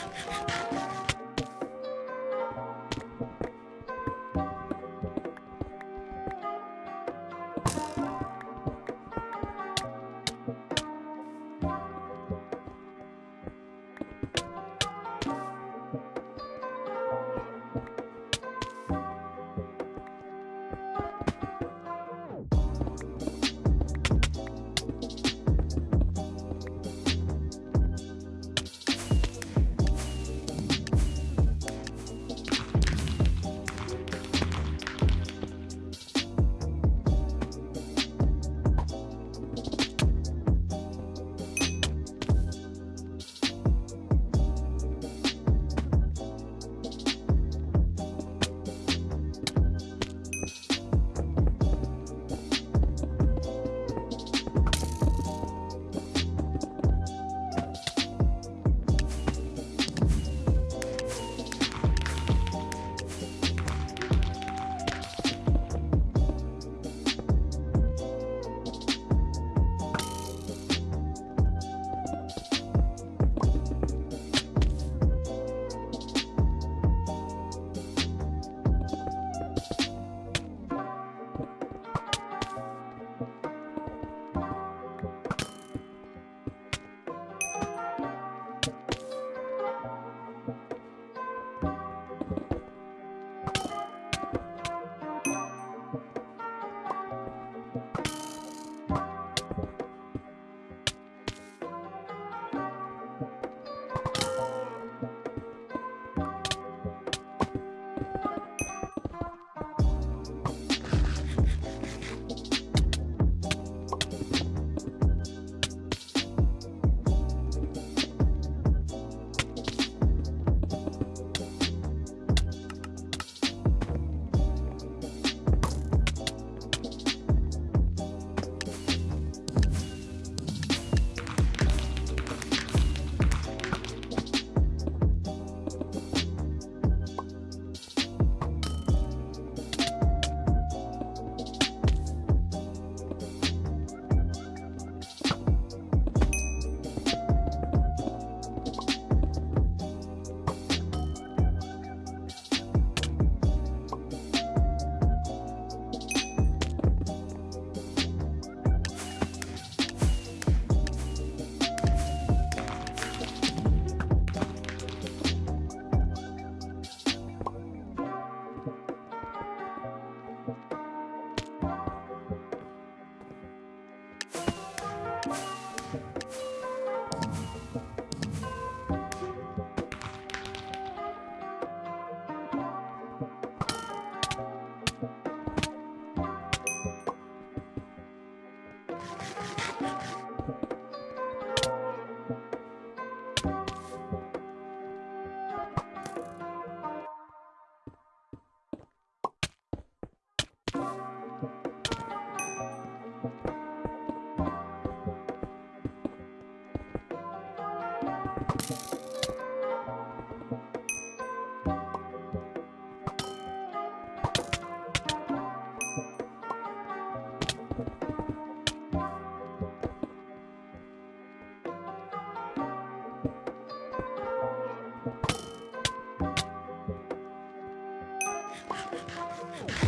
あっ。Whoa!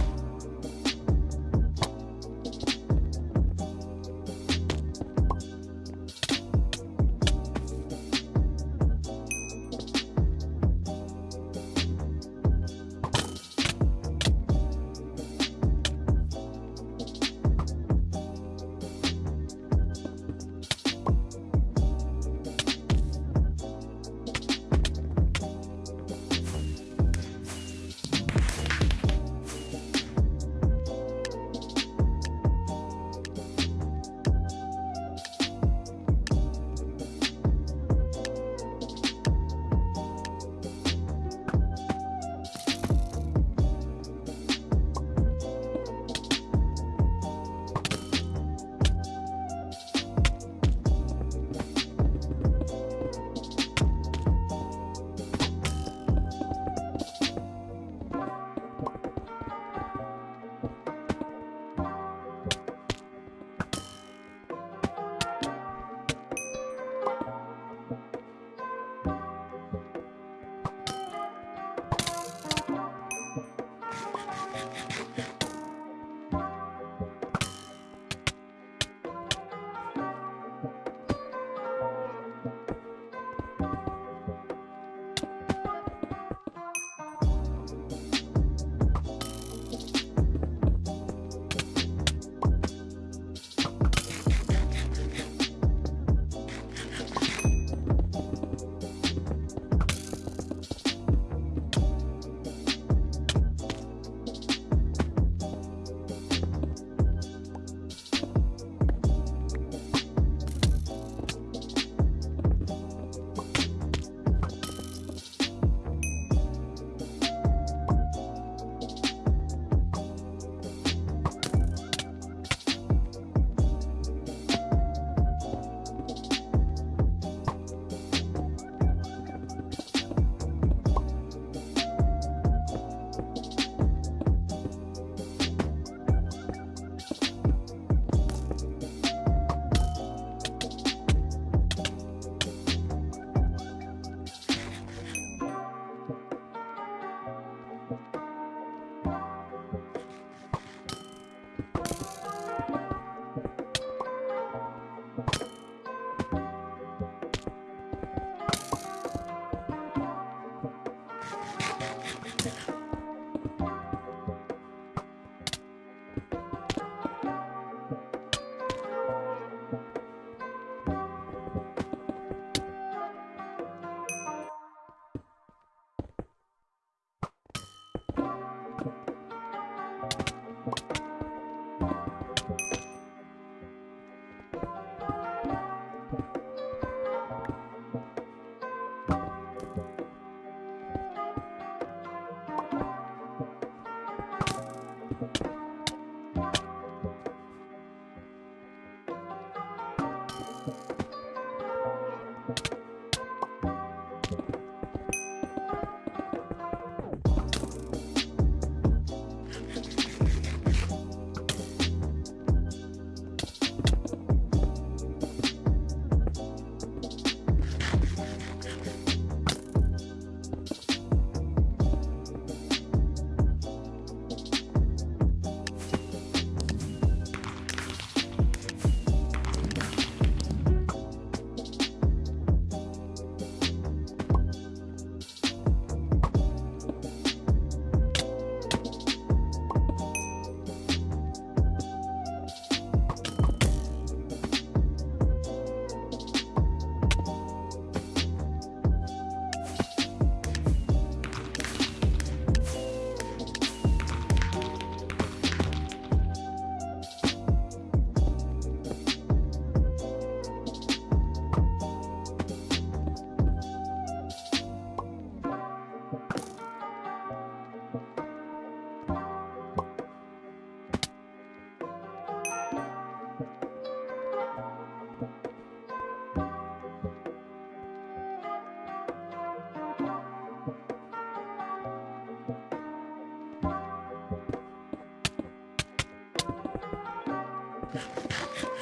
ハハハハ!